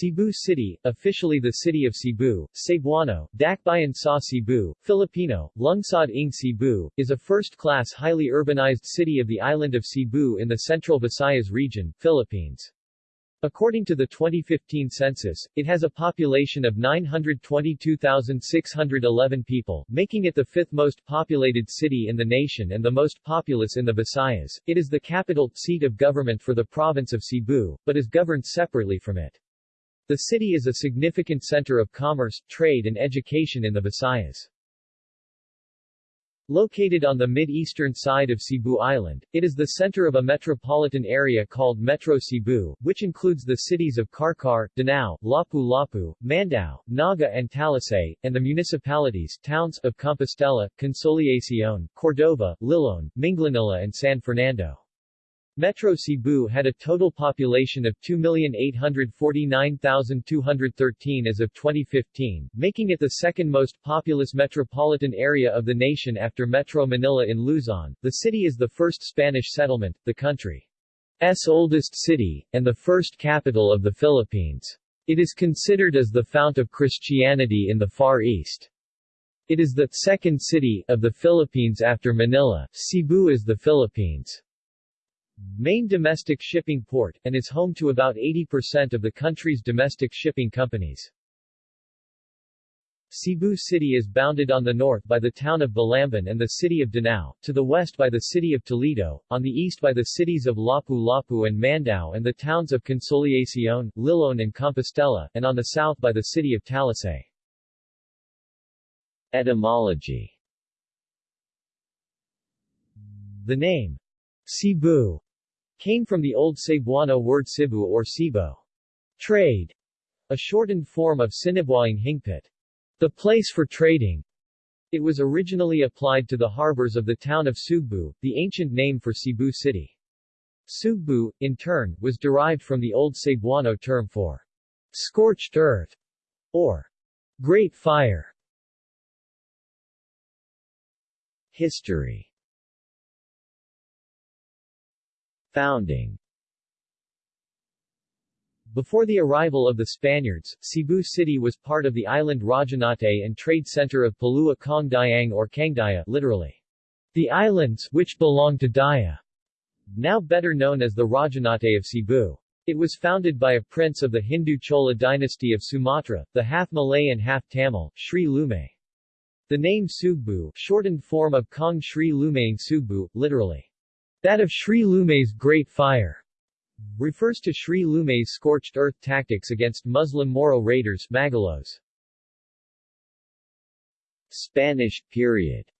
Cebu City, officially the city of Cebu, Cebuano, Dakbayan sa Cebu, Filipino, Lungsod ng Cebu, is a first-class highly urbanized city of the island of Cebu in the central Visayas region, Philippines. According to the 2015 census, it has a population of 922,611 people, making it the fifth most populated city in the nation and the most populous in the Visayas. It is the capital, seat of government for the province of Cebu, but is governed separately from it. The city is a significant center of commerce, trade and education in the Visayas. Located on the mid-eastern side of Cebu Island, it is the center of a metropolitan area called Metro Cebu, which includes the cities of Carcar, Danao, Lapu-Lapu, Mandaue, Naga and Talisay, and the municipalities towns of Compostela, Consolacion, Cordova, Liloan, Minglanilla and San Fernando. Metro Cebu had a total population of 2,849,213 as of 2015, making it the second most populous metropolitan area of the nation after Metro Manila in Luzon. The city is the first Spanish settlement, the country's oldest city, and the first capital of the Philippines. It is considered as the fount of Christianity in the Far East. It is the second city of the Philippines after Manila. Cebu is the Philippines' main domestic shipping port, and is home to about 80% of the country's domestic shipping companies. Cebu City is bounded on the north by the town of Balamban and the city of Danao, to the west by the city of Toledo, on the east by the cities of Lapu-Lapu and Mandaue and the towns of Consolacion, Liloan and Compostela, and on the south by the city of Talisay. Etymology The name Cebu came from the Old Cebuano word Cebu or Cebu. Trade, a shortened form of Sinibuaing Hingpit, the place for trading. It was originally applied to the harbors of the town of Sugbu, the ancient name for Cebu City. Sugbu, in turn, was derived from the Old Cebuano term for scorched earth or great fire. History Founding Before the arrival of the Spaniards, Cebu City was part of the island Rajanate and trade center of Palua Kong Dayang or Kangdaya literally, the islands which belong to Daya, now better known as the Rajanate of Cebu. It was founded by a prince of the Hindu Chola dynasty of Sumatra, the half Malay and half Tamil, Sri Lumay. The name Sugbu, shortened form of Kong Sri Lumayang Sugbu, literally, that of Sri Lumay's Great Fire refers to Sri Lumay's scorched earth tactics against Muslim Moro raiders Magalos. Spanish period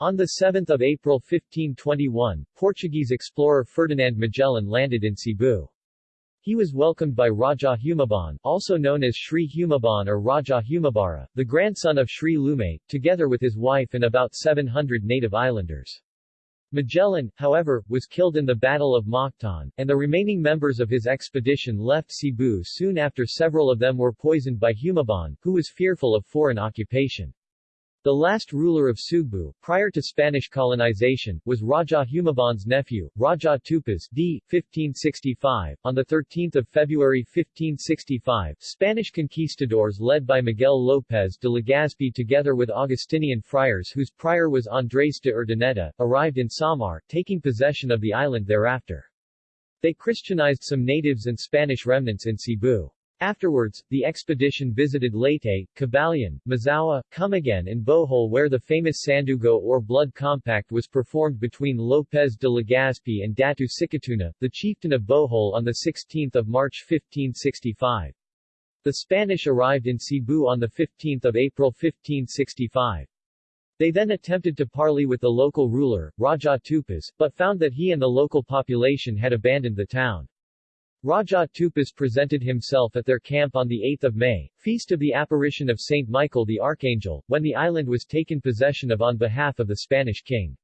On 7 April 1521, Portuguese explorer Ferdinand Magellan landed in Cebu. He was welcomed by Raja Humabon, also known as Sri Humabon or Raja Humabara, the grandson of Sri Lumay, together with his wife and about 700 native islanders. Magellan, however, was killed in the Battle of Mactan, and the remaining members of his expedition left Cebu soon after several of them were poisoned by Humabon, who was fearful of foreign occupation. The last ruler of Sugbu, prior to Spanish colonization, was Raja Humabon's nephew, Raja Tupas d. 1565. On 13 February 1565, Spanish conquistadors led by Miguel López de Legazpi together with Augustinian friars whose prior was Andrés de Urdaneta, arrived in Samar, taking possession of the island thereafter. They Christianized some natives and Spanish remnants in Cebu. Afterwards, the expedition visited Leyte, Cabalian, Mazaua, Camiguin and Bohol where the famous Sandugo or Blood Compact was performed between López de Legazpi and Datu Sikatuna, the chieftain of Bohol on 16 March 1565. The Spanish arrived in Cebu on 15 April 1565. They then attempted to parley with the local ruler, Raja Tupas, but found that he and the local population had abandoned the town. Raja Tupas presented himself at their camp on 8 May, feast of the apparition of Saint Michael the Archangel, when the island was taken possession of on behalf of the Spanish king.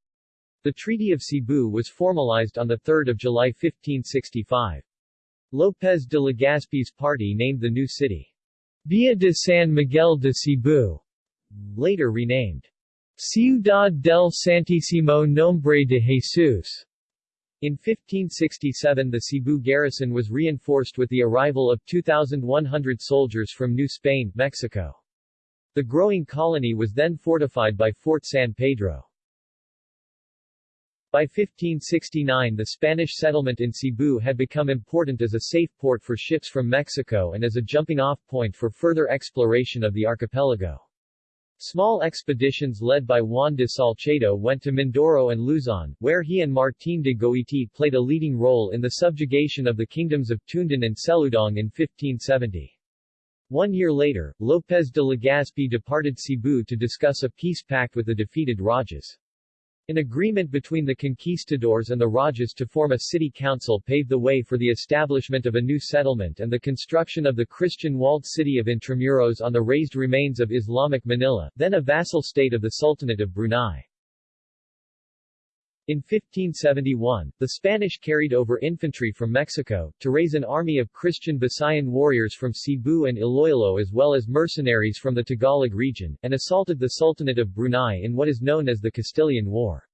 The Treaty of Cebu was formalized on 3 July 1565. López de Legazpi's party named the new city Villa de San Miguel de Cebu, later renamed Ciudad del Santísimo Nombre de Jesus, In 1567 the Cebu garrison was reinforced with the arrival of 2,100 soldiers from New Spain, Mexico. The growing colony was then fortified by Fort San Pedro. By 1569 the Spanish settlement in Cebu had become important as a safe port for ships from Mexico and as a jumping-off point for further exploration of the archipelago. Small expeditions led by Juan de Salcedo went to Mindoro and Luzon, where he and Martín de Goiti played a leading role in the subjugation of the kingdoms of Toondan and Seludong in 1570. One year later, López de Legazpi departed Cebu to discuss a peace pact with the defeated Rajas. An agreement between the conquistadors and the Rajas to form a city council paved the way for the establishment of a new settlement and the construction of the Christian walled city of Intramuros on the raised remains of Islamic Manila, then a vassal state of the Sultanate of Brunei. In 1571, the Spanish carried over infantry from Mexico, to raise an army of Christian Visayan warriors from Cebu and Iloilo as well as mercenaries from the Tagalog region, and assaulted the Sultanate of Brunei in what is known as the Castilian War.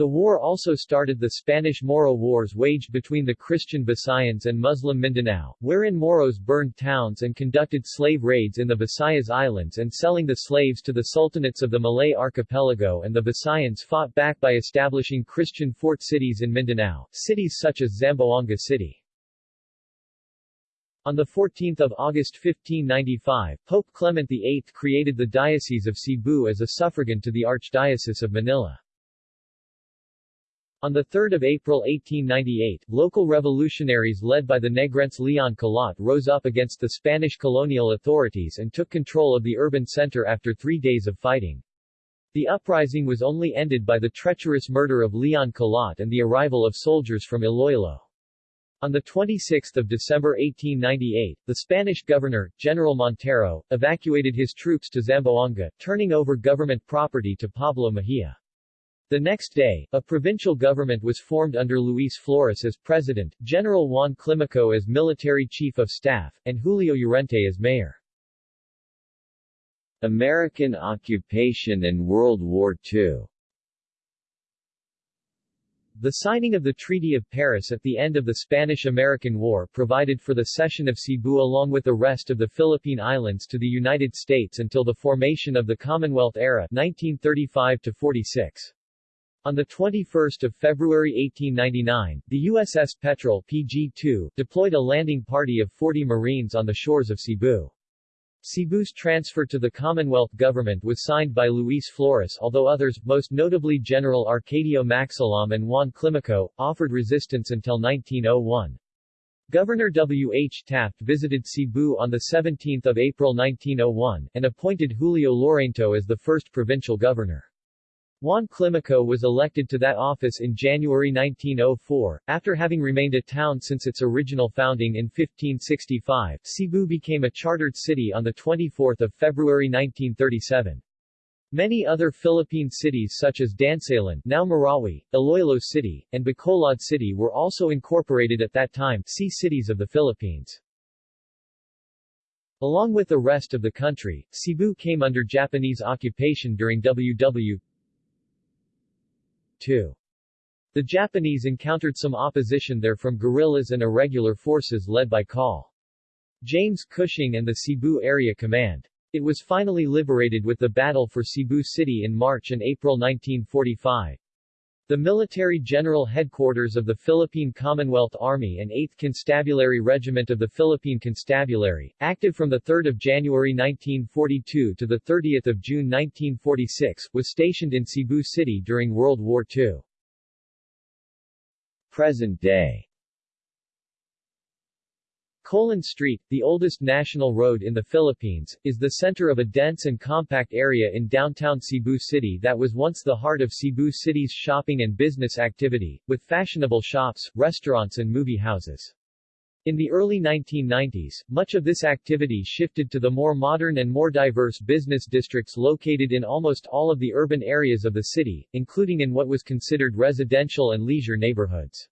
The war also started the Spanish-Moro Wars waged between the Christian Visayans and Muslim Mindanao, wherein Moros burned towns and conducted slave raids in the Visayas Islands and selling the slaves to the sultanates of the Malay archipelago and the Visayans fought back by establishing Christian fort cities in Mindanao, cities such as Zamboanga City. On 14 August 1595, Pope Clement VIII created the Diocese of Cebu as a suffragan to the Archdiocese of Manila. On 3 April 1898, local revolutionaries led by the Negrense Leon Kilat rose up against the Spanish colonial authorities and took control of the urban center after three days of fighting. The uprising was only ended by the treacherous murder of Leon Kilat and the arrival of soldiers from Iloilo. On 26 December 1898, the Spanish governor, General Montero, evacuated his troops to Zamboanga, turning over government property to Pablo Mejia. The next day, a provincial government was formed under Luis Flores as president, General Juan Climaco as military chief of staff, and Julio Llorente as mayor. American occupation and World War II The signing of the Treaty of Paris at the end of the Spanish-American War provided for the cession of Cebu along with the rest of the Philippine Islands to the United States until the formation of the Commonwealth era 1935 on 21 February 1899, the USS Petrel PG-2 deployed a landing party of 40 Marines on the shores of Cebu. Cebu's transfer to the Commonwealth government was signed by Luis Flores although others, most notably General Arcadio Maxilom and Juan Climaco, offered resistance until 1901. Governor W. H. Taft visited Cebu on 17 April 1901, and appointed Julio Llorente as the first provincial governor. Juan Climaco was elected to that office in January 1904. After having remained a town since its original founding in 1565, Cebu became a chartered city on 24 February 1937. Many other Philippine cities such as Dansalan now Marawi, Iloilo City, and Bacolod City were also incorporated at that time see Cities of the Philippines. Along with the rest of the country, Cebu came under Japanese occupation during WW 2. The Japanese encountered some opposition there from guerrillas and irregular forces led by Col. James Cushing and the Cebu Area Command. It was finally liberated with the Battle for Cebu City in March and April 1945. The military general headquarters of the Philippine Commonwealth Army and 8th Constabulary Regiment of the Philippine Constabulary, active from 3 January 1942 to 30 June 1946, was stationed in Cebu City during World War II. Present day Colon Street, the oldest national road in the Philippines, is the center of a dense and compact area in downtown Cebu City that was once the heart of Cebu City's shopping and business activity, with fashionable shops, restaurants and movie houses. In the early 1990s, much of this activity shifted to the more modern and more diverse business districts located in almost all of the urban areas of the city, including in what was considered residential and leisure neighborhoods.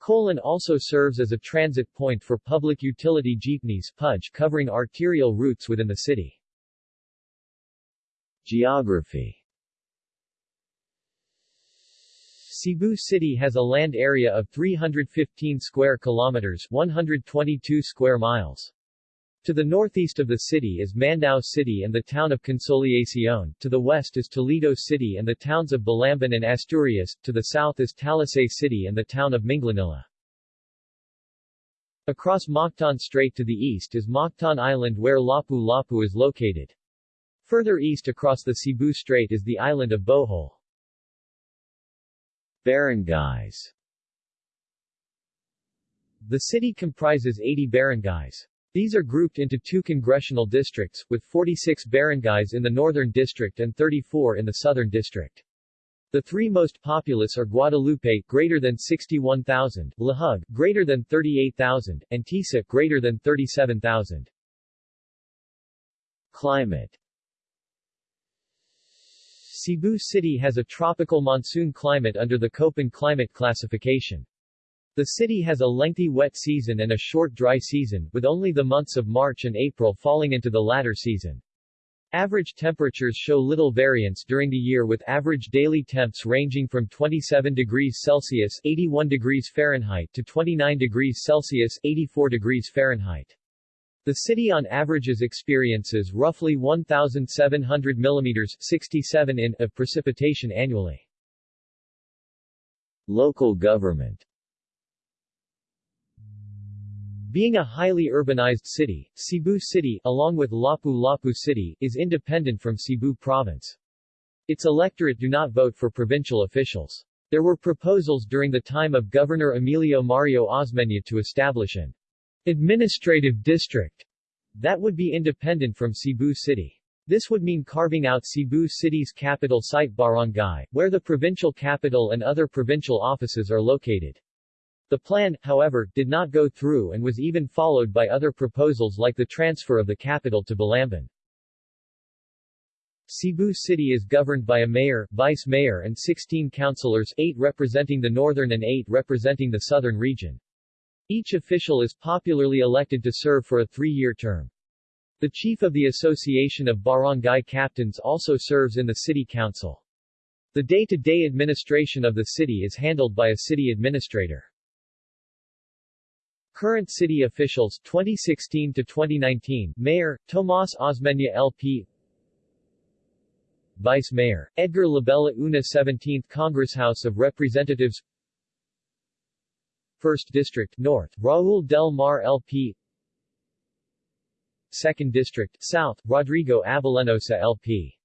Colon also serves as a transit point for public utility jeepneys PUJ covering arterial routes within the city. Geography Cebu City has a land area of 315 square kilometers 122 square miles. To the northeast of the city is Mandaue City and the town of Consolacion, to the west is Toledo City and the towns of Balamban and Asturias, to the south is Talisay City and the town of Minglanilla. Across Mactan Strait to the east is Mactan Island where Lapu-Lapu is located. Further east across the Cebu Strait is the island of Bohol. Barangays The city comprises 80 barangays. These are grouped into two congressional districts, with 46 barangays in the northern district and 34 in the southern district. The three most populous are Guadalupe, greater than 61,000, Lahug, greater than 38,000, and Tisa, greater than 37,000. Climate Cebu City has a tropical monsoon climate under the Köppen climate classification. The city has a lengthy wet season and a short dry season, with only the months of March and April falling into the latter season. Average temperatures show little variance during the year with average daily temps ranging from 27 degrees Celsius 81 degrees Fahrenheit to 29 degrees Celsius 84 degrees Fahrenheit. The city on averages experiences roughly 1,700 mm 67 in of precipitation annually. Local government being a highly urbanized city, Cebu City, along with Lapu-Lapu City, is independent from Cebu Province. Its electorate do not vote for provincial officials. There were proposals during the time of Governor Emilio Mario Osmeña to establish an administrative district that would be independent from Cebu City. This would mean carving out Cebu City's capital site Barangay, where the provincial capital and other provincial offices are located. The plan, however, did not go through and was even followed by other proposals like the transfer of the capital to Balamban. Cebu City is governed by a mayor, vice mayor and 16 councilors, 8 representing the northern and 8 representing the southern region. Each official is popularly elected to serve for a three-year term. The chief of the Association of Barangay Captains also serves in the city council. The day-to-day -day administration of the city is handled by a city administrator. Current city officials 2016 to 2019 Mayor Tomas Osmeña LP Vice Mayor Edgar Labella Una 17th Congress House of Representatives 1st District North Raul Del Mar LP 2nd District South Rodrigo Abellanosa LP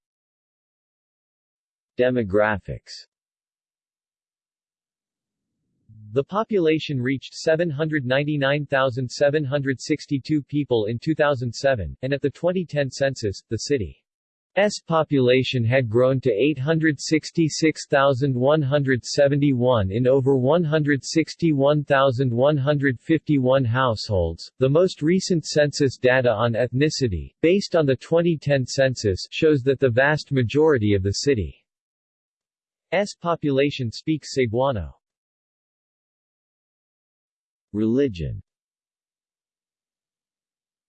Demographics the population reached 799,762 people in 2007, and at the 2010 census, the city's population had grown to 866,171 in over 161,151 households. The most recent census data on ethnicity, based on the 2010 census, shows that the vast majority of the city's population speaks Cebuano. Religion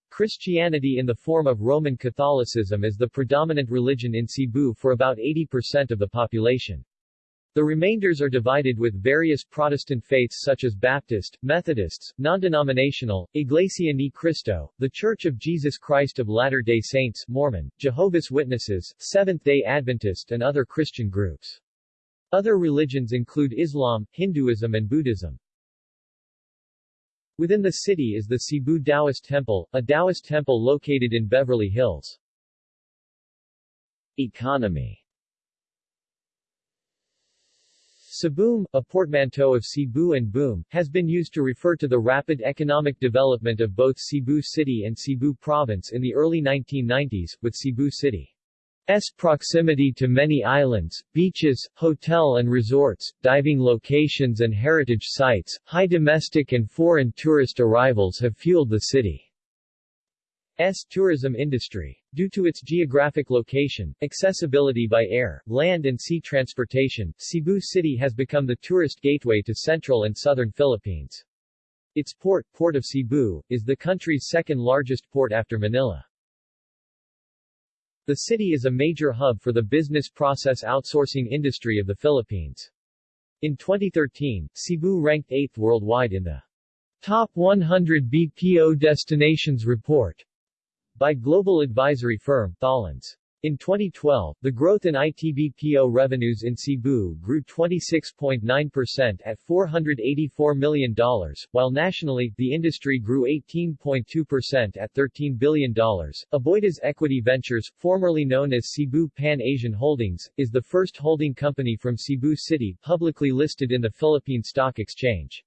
Christianity in the form of Roman Catholicism is the predominant religion in Cebu for about 80% of the population. The remainders are divided with various Protestant faiths such as Baptist, Methodists, non-denominational, Iglesia Ni Cristo, The Church of Jesus Christ of Latter-day Saints, Mormon, Jehovah's Witnesses, Seventh-day Adventist and other Christian groups. Other religions include Islam, Hinduism and Buddhism. Within the city is the Cebu Taoist Temple, a Taoist temple located in Beverly Hills. Economy Ceboom, a portmanteau of Cebu and boom, has been used to refer to the rapid economic development of both Cebu City and Cebu Province in the early 1990s, with Cebu City S proximity to many islands, beaches, hotel and resorts, diving locations and heritage sites, high domestic and foreign tourist arrivals have fueled the city's tourism industry. Due to its geographic location, accessibility by air, land and sea transportation, Cebu City has become the tourist gateway to central and southern Philippines. Its port, Port of Cebu, is the country's second largest port after Manila. The city is a major hub for the business process outsourcing industry of the Philippines. In 2013, Cebu ranked 8th worldwide in the Top 100 BPO Destinations report by global advisory firm Tholons. In 2012, the growth in ITBPO revenues in Cebu grew 26.9% at $484 million, while nationally, the industry grew 18.2% at $13 billion. Aboitiz Equity Ventures, formerly known as Cebu Pan-Asian Holdings, is the first holding company from Cebu City publicly listed in the Philippine Stock Exchange.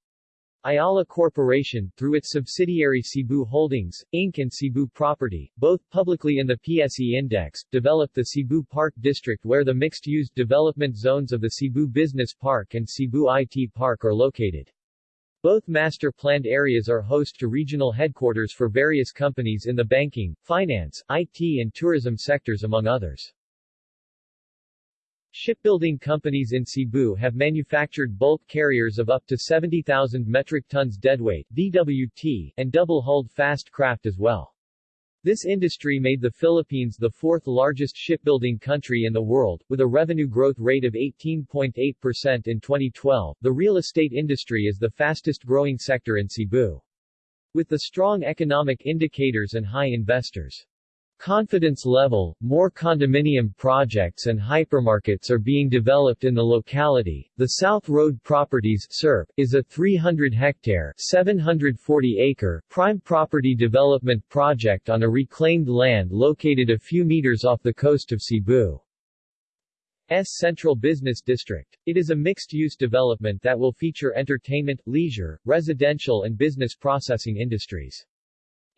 Ayala Corporation, through its subsidiary Cebu Holdings, Inc. and Cebu Property, both publicly in the PSE Index, developed the Cebu Park District where the mixed-use development zones of the Cebu Business Park and Cebu IT Park are located. Both master-planned areas are host to regional headquarters for various companies in the banking, finance, IT and tourism sectors among others. Shipbuilding companies in Cebu have manufactured bulk carriers of up to 70,000 metric tons deadweight DWT, and double-hulled fast craft as well. This industry made the Philippines the fourth largest shipbuilding country in the world, with a revenue growth rate of 18.8% in 2012. The real estate industry is the fastest growing sector in Cebu. With the strong economic indicators and high investors' confidence level, more condominium projects and hypermarkets are being developed in the locality. The South Road Properties SRP, is a 300-hectare (740-acre) prime property development project on a reclaimed land located a few meters off the coast of Cebu. S Central Business District. It is a mixed-use development that will feature entertainment, leisure, residential and business processing industries.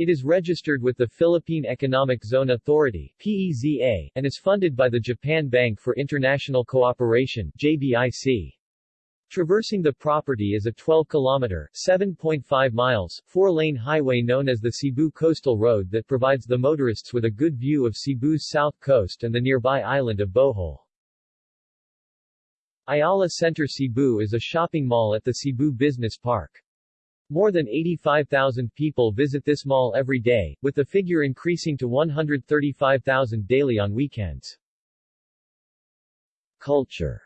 It is registered with the Philippine Economic Zone Authority PEZA, and is funded by the Japan Bank for International Cooperation JBIC. Traversing the property is a 12-kilometer (7.5 miles) four-lane highway known as the Cebu Coastal Road that provides the motorists with a good view of Cebu's south coast and the nearby island of Bohol. Ayala Center Cebu is a shopping mall at the Cebu Business Park. More than 85,000 people visit this mall every day, with the figure increasing to 135,000 daily on weekends. Culture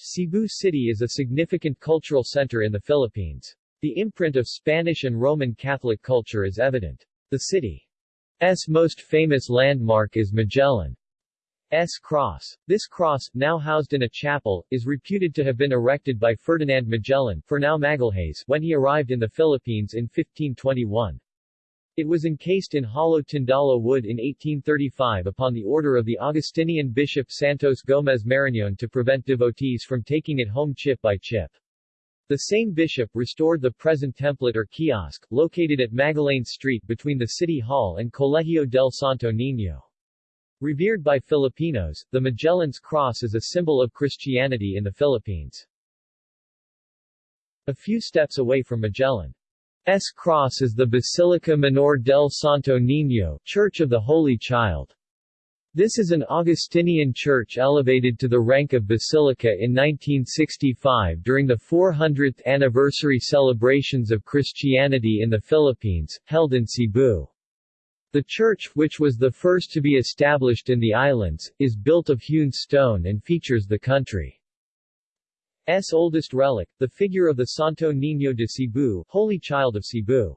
Cebu City is a significant cultural center in the Philippines. The imprint of Spanish and Roman Catholic culture is evident. The city's most famous landmark is Magellan S. Cross. This cross, now housed in a chapel, is reputed to have been erected by Ferdinand Magellan Fernão Magalhaes when he arrived in the Philippines in 1521. It was encased in hollow tindalo wood in 1835 upon the order of the Augustinian bishop Santos Gomez Marañon to prevent devotees from taking it home chip by chip. The same bishop restored the present templete or kiosk, located at Magallanes Street between the City Hall and Colegio del Santo Niño. Revered by Filipinos, the Magellan's Cross is a symbol of Christianity in the Philippines. A few steps away from Magellan's cross is the Basilica Menor del Santo Niño, Church of the Holy Child. This is an Augustinian church elevated to the rank of basilica in 1965 during the 400th anniversary celebrations of Christianity in the Philippines, held in Cebu. The church, which was the first to be established in the islands, is built of hewn stone and features the country's oldest relic, the figure of the Santo Niño de Cebu, Holy Child of Cebu.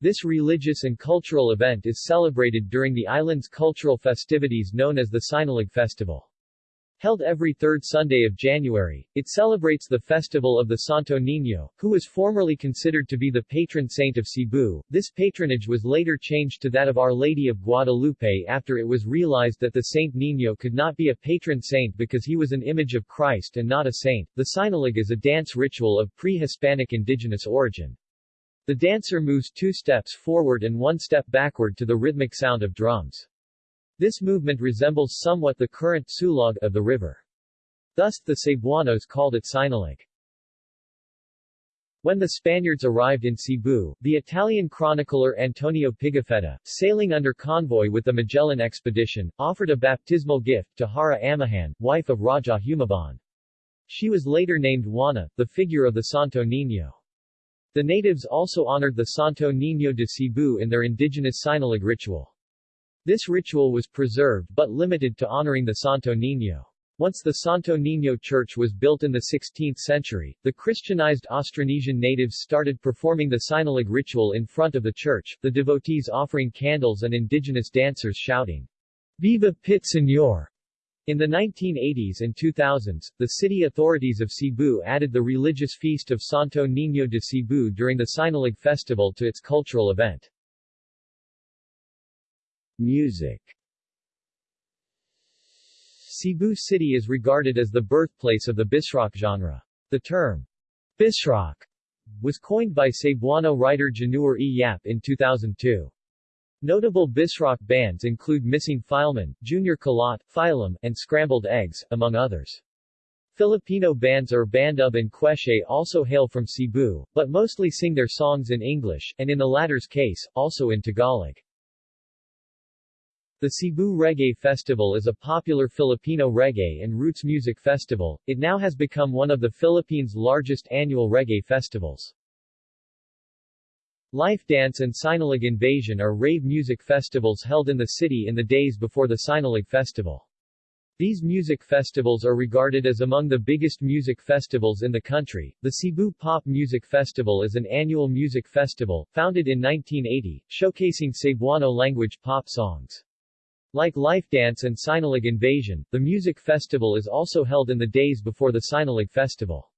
This religious and cultural event is celebrated during the island's cultural festivities known as the Sinulog Festival. Held every third Sunday of January, it celebrates the festival of the Santo Niño, who was formerly considered to be the patron saint of Cebu. This patronage was later changed to that of Our Lady of Guadalupe after it was realized that the Saint Niño could not be a patron saint because he was an image of Christ and not a saint. The Sinulog is a dance ritual of pre-Hispanic indigenous origin. The dancer moves two steps forward and one step backward to the rhythmic sound of drums. This movement resembles somewhat the current sulog of the river. Thus, the Cebuanos called it Sinulog. When the Spaniards arrived in Cebu, the Italian chronicler Antonio Pigafetta, sailing under convoy with the Magellan expedition, offered a baptismal gift to Hara Amihan, wife of Raja Humabon. She was later named Juana, the figure of the Santo Niño. The natives also honored the Santo Niño de Cebu in their indigenous Sinulog ritual. This ritual was preserved but limited to honoring the Santo Niño. Once the Santo Niño Church was built in the 16th century, the Christianized Austronesian natives started performing the Sinulog ritual in front of the church, the devotees offering candles and indigenous dancers shouting, Viva Pit Señor! In the 1980s and 2000s, the city authorities of Cebu added the religious feast of Santo Niño de Cebu during the Sinulog festival to its cultural event. Music Cebu City is regarded as the birthplace of the bisrock genre. The term, bisrock, was coined by Cebuano writer Januar E. Yap in 2002. Notable bisrock bands include Missing Fileman, Junior Kilat, Phylum, and Scrambled Eggs, among others. Filipino bands Urbandub and Queshe also hail from Cebu, but mostly sing their songs in English, and in the latter's case, also in Tagalog. The Cebu Reggae Festival is a popular Filipino reggae and roots music festival. It now has become one of the Philippines' largest annual reggae festivals. Life Dance and Sinulog Invasion are rave music festivals held in the city in the days before the Sinulog Festival. These music festivals are regarded as among the biggest music festivals in the country. The Cebu Pop Music Festival is an annual music festival, founded in 1980, showcasing Cebuano language pop songs. Like Life Dance and Sinulog Invasion, the music festival is also held in the days before the Sinulog Festival.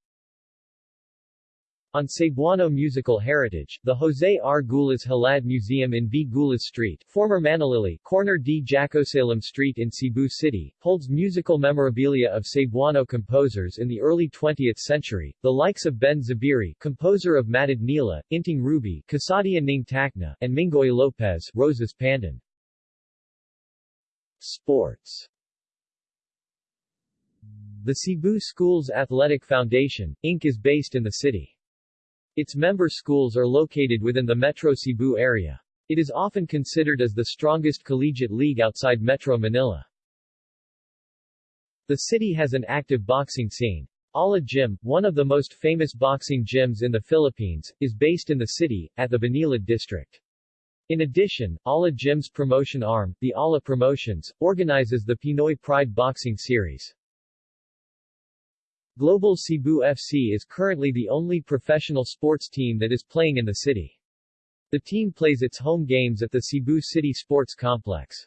On Cebuano musical heritage, the Jose R. Gullas Halad Museum in V. Gullas Street, former Manalili, corner D. Jakosalem Street in Cebu City, holds musical memorabilia of Cebuano composers in the early 20th century, the likes of Ben Zubiri, composer of Matud Nila, Inting Rubi, Kasadya Ning and Mingoy Lopez, Rosas Pandan. Sports The Cebu Schools Athletic Foundation, Inc. is based in the city. Its member schools are located within the Metro Cebu area. It is often considered as the strongest collegiate league outside Metro Manila. The city has an active boxing scene. Ala Gym, one of the most famous boxing gyms in the Philippines, is based in the city, at the Banilad district. In addition, Ala Gym's promotion arm, the Ala Promotions, organizes the Pinoy Pride Boxing Series. Global Cebu FC is currently the only professional sports team that is playing in the city. The team plays its home games at the Cebu City Sports Complex.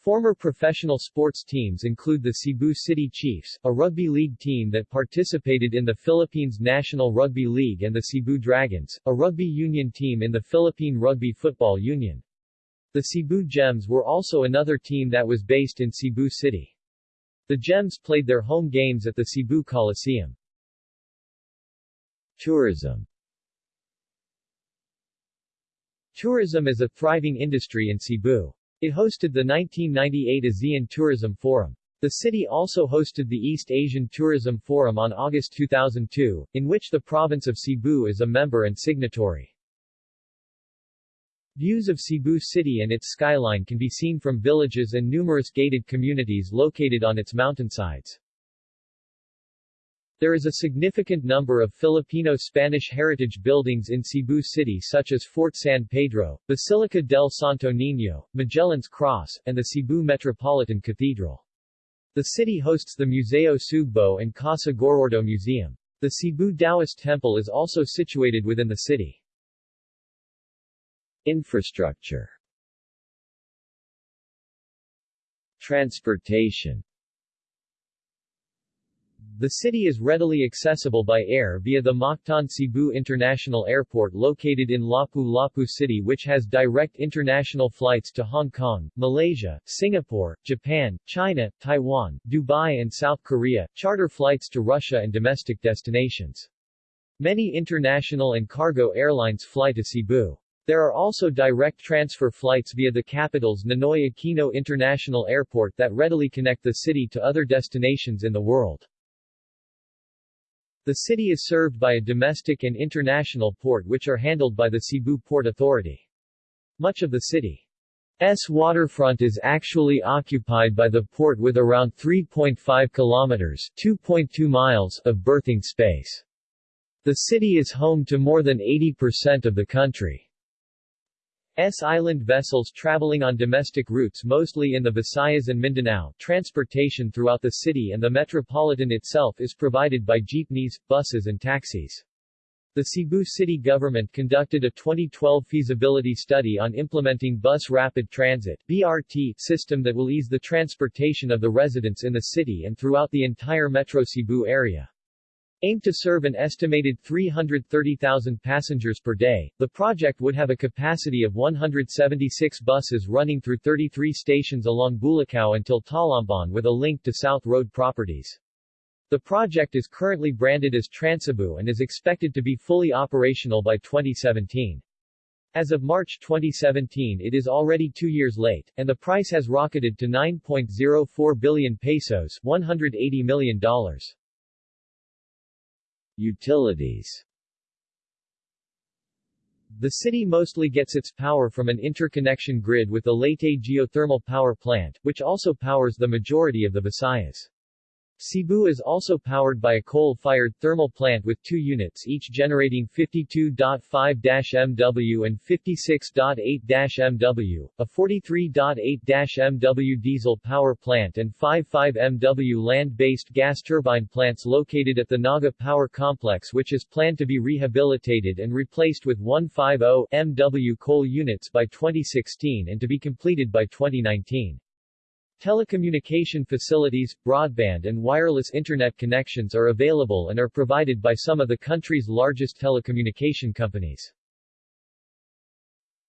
Former professional sports teams include the Cebu City Chiefs, a rugby league team that participated in the Philippines National Rugby League and the Cebu Dragons, a rugby union team in the Philippine Rugby Football Union. The Cebu Gems were also another team that was based in Cebu City. The Gems played their home games at the Cebu Coliseum. Tourism Tourism is a thriving industry in Cebu. It hosted the 1998 ASEAN Tourism Forum. The city also hosted the East Asian Tourism Forum on August 2002, in which the province of Cebu is a member and signatory. Views of Cebu City and its skyline can be seen from villages and numerous gated communities located on its mountainsides. There is a significant number of Filipino-Spanish heritage buildings in Cebu City such as Fort San Pedro, Basilica del Santo Niño, Magellan's Cross, and the Cebu Metropolitan Cathedral. The city hosts the Museo Sugbo and Casa Gorordo Museum. The Cebu Taoist Temple is also situated within the city. Infrastructure Transportation the city is readily accessible by air via the Mactan Cebu International Airport located in Lapu-Lapu City which has direct international flights to Hong Kong, Malaysia, Singapore, Japan, China, Taiwan, Dubai and South Korea, charter flights to Russia and domestic destinations. Many international and cargo airlines fly to Cebu. There are also direct transfer flights via the capital's Ninoy Aquino International Airport that readily connect the city to other destinations in the world. The city is served by a domestic and international port which are handled by the Cebu Port Authority. Much of the city's waterfront is actually occupied by the port with around 3.5 kilometers 2.2 miles of berthing space. The city is home to more than 80% of the country's island vessels traveling on domestic routes mostly in the Visayas and Mindanao. Transportation throughout the city and the metropolitan itself is provided by jeepneys, buses and taxis. The Cebu city government conducted a 2012 feasibility study on implementing Bus Rapid Transit BRT system that will ease the transportation of the residents in the city and throughout the entire Metro Cebu area. Aimed to serve an estimated 330,000 passengers per day, the project would have a capacity of 176 buses running through 33 stations along Bulacao until Talamban with a link to South Road properties. The project is currently branded as Transcebu and is expected to be fully operational by 2017. As of March 2017 it is already two years late, and the price has rocketed to 9.04 billion pesos $180 million. Utilities The city mostly gets its power from an interconnection grid with the Leyte geothermal power plant, which also powers the majority of the Visayas. Cebu is also powered by a coal-fired thermal plant with two units each generating 52.5-MW and 56.8-MW, a 43.8-MW diesel power plant and 55-MW land-based gas turbine plants located at the Naga Power Complex which is planned to be rehabilitated and replaced with 150-MW coal units by 2016 and to be completed by 2019. Telecommunication facilities, broadband and wireless internet connections are available and are provided by some of the country's largest telecommunication companies.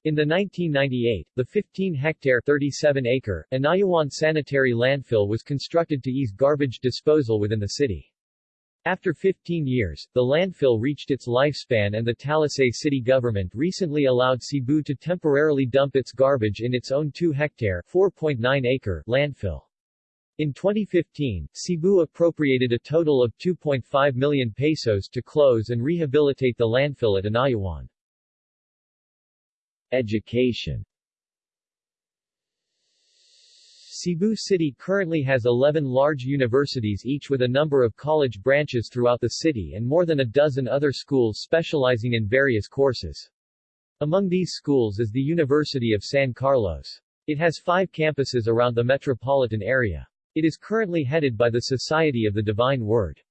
In the 1998, the 15-hectare 37-acre Inayawan Sanitary Landfill was constructed to ease garbage disposal within the city. After 15 years, the landfill reached its lifespan and the Talisay city government recently allowed Cebu to temporarily dump its garbage in its own 2-hectare (4.9-acre) landfill. In 2015, Cebu appropriated a total of 2.5 million pesos to close and rehabilitate the landfill at Inayawan. Education Cebu City currently has 11 large universities each with a number of college branches throughout the city and more than a dozen other schools specializing in various courses. Among these schools is the University of San Carlos. It has five campuses around the metropolitan area. It is currently headed by the Society of the Divine Word.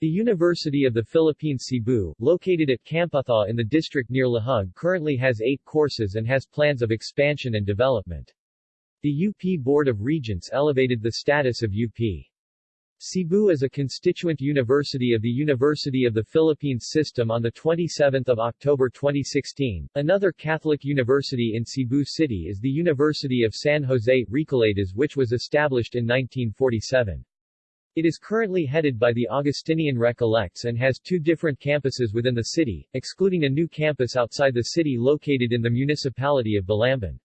The University of the Philippines Cebu, located at Camputhaw in the district near Lahug currently has eight courses and has plans of expansion and development. The UP Board of Regents elevated the status of UP. Cebu as a constituent university of the University of the Philippines system on 27 October 2016. Another Catholic university in Cebu City is the University of San Jose, Recoletos which was established in 1947. It is currently headed by the Augustinian Recollects and has two different campuses within the city, excluding a new campus outside the city located in the municipality of Balamban.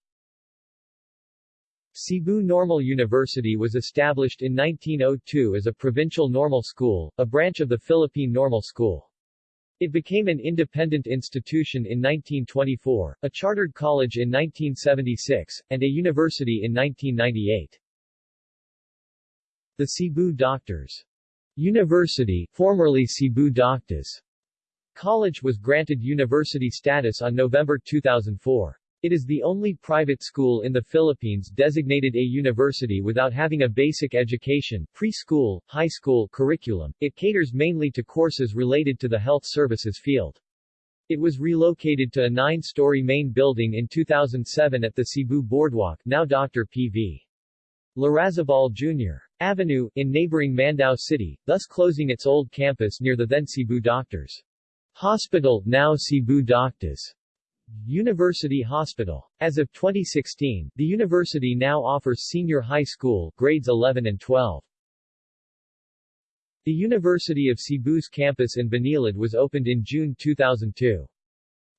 Cebu Normal University was established in 1902 as a provincial normal school, a branch of the Philippine Normal School. It became an independent institution in 1924, a chartered college in 1976, and a university in 1998. The Cebu Doctors University, formerly Cebu Doctors College was granted university status on November 2004. It is the only private school in the Philippines designated a university without having a basic education, preschool, high school curriculum. It caters mainly to courses related to the health services field. It was relocated to a nine-story main building in 2007 at the Cebu Boardwalk now Dr. P.V. Larrazabal Jr. Avenue, in neighboring Mandaue City, thus closing its old campus near the then Cebu Doctors. Hospital, now Cebu Doctors. University Hospital. As of 2016, the university now offers senior high school grades 11 and 12. The University of Cebu's campus in Banilad was opened in June 2002.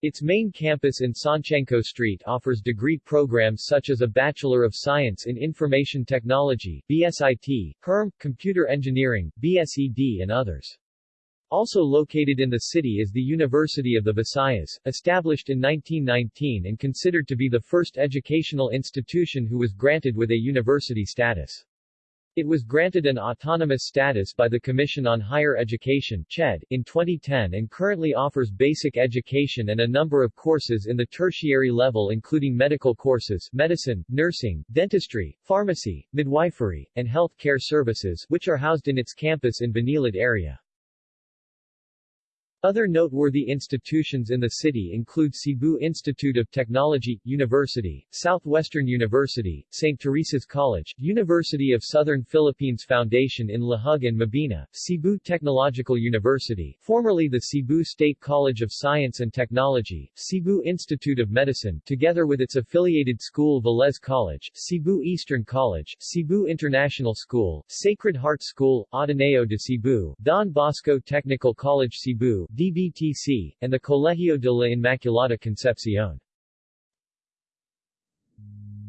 Its main campus in Sanciangko Street offers degree programs such as a Bachelor of Science in Information Technology BSIT, HERM, Computer Engineering, BSED and others. Also located in the city is the University of the Visayas, established in 1919 and considered to be the first educational institution who was granted with a university status. It was granted an autonomous status by the Commission on Higher Education CHED, in 2010 and currently offers basic education and a number of courses in the tertiary level including medical courses medicine, nursing, dentistry, pharmacy, midwifery, and health care services which are housed in its campus in Banilad area. Other noteworthy institutions in the city include Cebu Institute of Technology, University, Southwestern University, St. Teresa's College, University of Southern Philippines Foundation in Lahug and Mabini, Cebu Technological University, formerly the Cebu State College of Science and Technology, Cebu Institute of Medicine, together with its affiliated school Velez College, Cebu Eastern College, Cebu International School, Sacred Heart School, Ateneo de Cebu, Don Bosco Technical College Cebu, DBTC, and the Colegio de la Inmaculada Concepcion.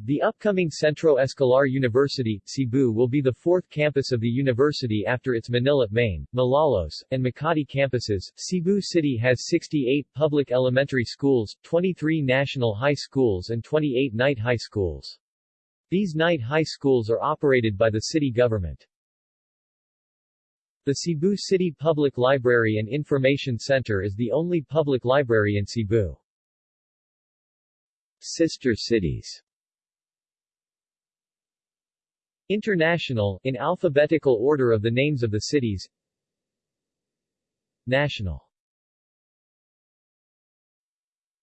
The upcoming Centro Escolar University, Cebu will be the fourth campus of the university after its Manila Main, Malolos, and Makati campuses. Cebu City has 68 public elementary schools, 23 national high schools and 28 night high schools. These night high schools are operated by the city government. The Cebu City Public Library and Information Center is the only public library in Cebu. Sister cities. International, in alphabetical order of the names of the cities. National.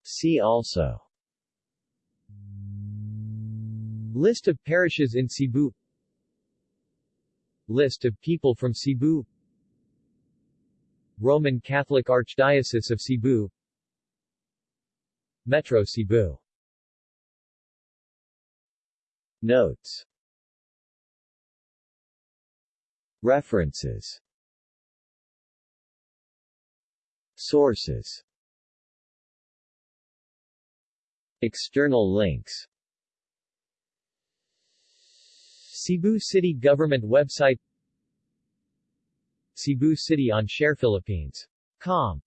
See also. List of parishes in Cebu. List of people from Cebu Roman Catholic Archdiocese of Cebu. Metro Cebu. Notes. References. Sources. External links. Cebu City Government website Cebu City on Share Philippines. Com